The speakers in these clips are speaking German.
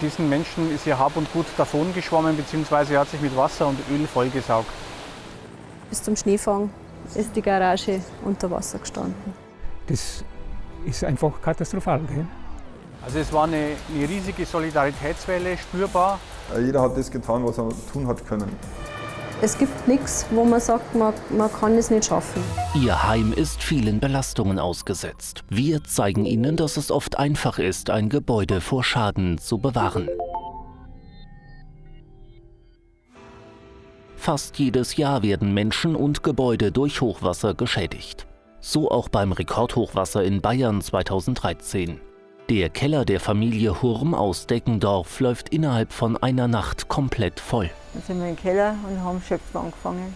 diesen Menschen ist ihr Hab und Gut davongeschwommen bzw. hat sich mit Wasser und Öl vollgesaugt. Bis zum Schneefang ist die Garage unter Wasser gestanden. Das ist einfach katastrophal. Gell? Also es war eine, eine riesige Solidaritätswelle spürbar. Jeder hat das getan, was er tun hat können. Es gibt nichts, wo man sagt, man, man kann es nicht schaffen. Ihr Heim ist vielen Belastungen ausgesetzt. Wir zeigen Ihnen, dass es oft einfach ist, ein Gebäude vor Schaden zu bewahren. Fast jedes Jahr werden Menschen und Gebäude durch Hochwasser geschädigt. So auch beim Rekordhochwasser in Bayern 2013. Der Keller der Familie Hurm aus Deckendorf läuft innerhalb von einer Nacht komplett voll. Dann sind wir im Keller und haben Schöpfen angefangen.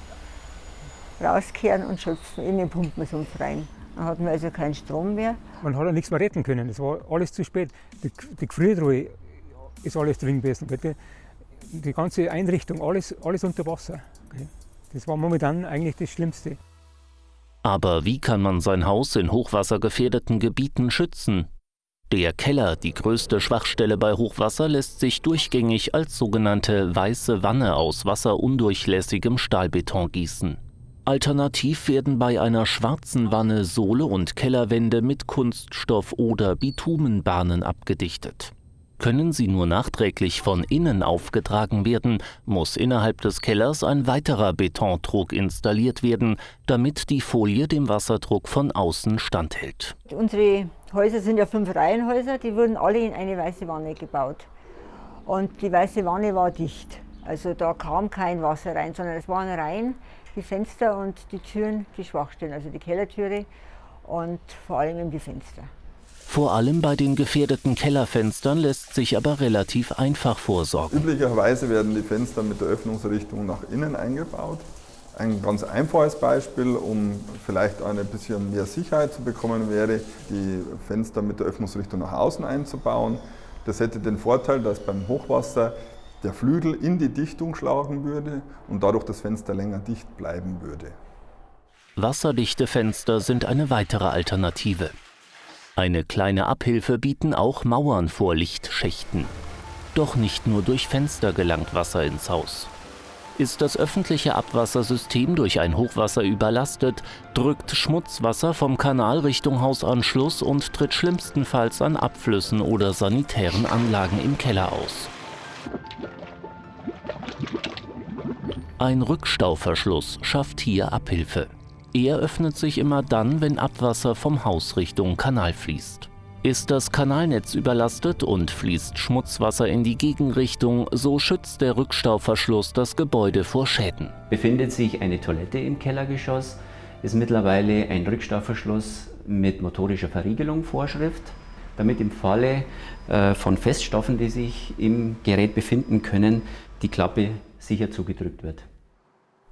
Rauskehren und schöpfen, innen pumpen wir es uns rein. Dann hatten wir also keinen Strom mehr. Man hat ja nichts mehr retten können, es war alles zu spät. Die, die Gefriertruhe ist alles drin gewesen. Die, die ganze Einrichtung, alles, alles unter Wasser. Das war momentan eigentlich das Schlimmste. Aber wie kann man sein Haus in hochwassergefährdeten Gebieten schützen? Der Keller, die größte Schwachstelle bei Hochwasser, lässt sich durchgängig als sogenannte weiße Wanne aus wasserundurchlässigem Stahlbeton gießen. Alternativ werden bei einer schwarzen Wanne Sohle und Kellerwände mit Kunststoff oder Bitumenbahnen abgedichtet. Können sie nur nachträglich von innen aufgetragen werden, muss innerhalb des Kellers ein weiterer Betontrog installiert werden, damit die Folie dem Wasserdruck von außen standhält. Unsere Häuser sind ja fünf Reihenhäuser, die wurden alle in eine weiße Wanne gebaut. Und die weiße Wanne war dicht. Also da kam kein Wasser rein, sondern es waren rein die Fenster und die Türen, die Schwachstellen, also die Kellertüre und vor allem eben die Fenster. Vor allem bei den gefährdeten Kellerfenstern lässt sich aber relativ einfach vorsorgen. Üblicherweise werden die Fenster mit der Öffnungsrichtung nach innen eingebaut. Ein ganz einfaches Beispiel, um vielleicht ein bisschen mehr Sicherheit zu bekommen, wäre, die Fenster mit der Öffnungsrichtung nach außen einzubauen. Das hätte den Vorteil, dass beim Hochwasser der Flügel in die Dichtung schlagen würde und dadurch das Fenster länger dicht bleiben würde. Wasserdichte Fenster sind eine weitere Alternative. Eine kleine Abhilfe bieten auch Mauern vor Lichtschächten. Doch nicht nur durch Fenster gelangt Wasser ins Haus. Ist das öffentliche Abwassersystem durch ein Hochwasser überlastet, drückt Schmutzwasser vom Kanal Richtung Hausanschluss und tritt schlimmstenfalls an Abflüssen oder sanitären Anlagen im Keller aus. Ein Rückstauverschluss schafft hier Abhilfe. Er öffnet sich immer dann, wenn Abwasser vom Haus Richtung Kanal fließt. Ist das Kanalnetz überlastet und fließt Schmutzwasser in die Gegenrichtung, so schützt der Rückstauverschluss das Gebäude vor Schäden. Befindet sich eine Toilette im Kellergeschoss, ist mittlerweile ein Rückstauverschluss mit motorischer Verriegelung Vorschrift, damit im Falle äh, von Feststoffen, die sich im Gerät befinden können, die Klappe sicher zugedrückt wird.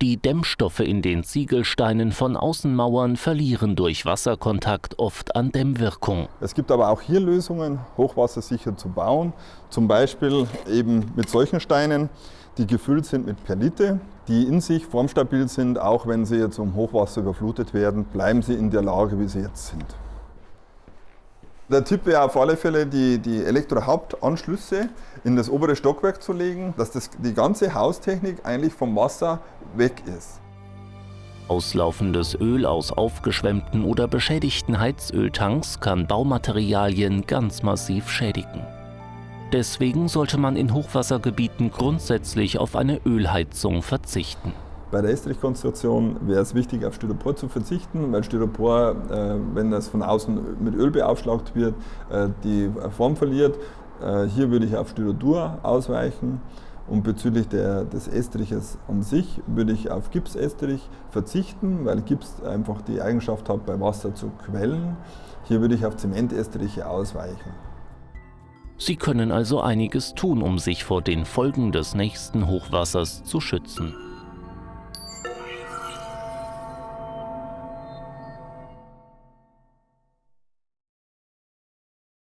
Die Dämmstoffe in den Ziegelsteinen von Außenmauern verlieren durch Wasserkontakt oft an Dämmwirkung. Es gibt aber auch hier Lösungen, hochwassersicher zu bauen. Zum Beispiel eben mit solchen Steinen, die gefüllt sind mit Perlite, die in sich formstabil sind. Auch wenn sie jetzt um Hochwasser überflutet werden, bleiben sie in der Lage, wie sie jetzt sind. Der Tipp wäre auf alle Fälle, die, die Elektrohauptanschlüsse in das obere Stockwerk zu legen, dass das, die ganze Haustechnik eigentlich vom Wasser weg ist. Auslaufendes Öl aus aufgeschwemmten oder beschädigten Heizöltanks kann Baumaterialien ganz massiv schädigen. Deswegen sollte man in Hochwassergebieten grundsätzlich auf eine Ölheizung verzichten. Bei der Estrichkonstruktion wäre es wichtig, auf Styropor zu verzichten, weil Styropor, äh, wenn das von außen mit Öl beaufschlagt wird, äh, die Form verliert. Äh, hier würde ich auf Styrodur ausweichen. Und bezüglich der, des Estriches an sich würde ich auf Gipsestrich verzichten, weil Gips einfach die Eigenschaft hat, bei Wasser zu quellen. Hier würde ich auf Zementestriche ausweichen. Sie können also einiges tun, um sich vor den Folgen des nächsten Hochwassers zu schützen.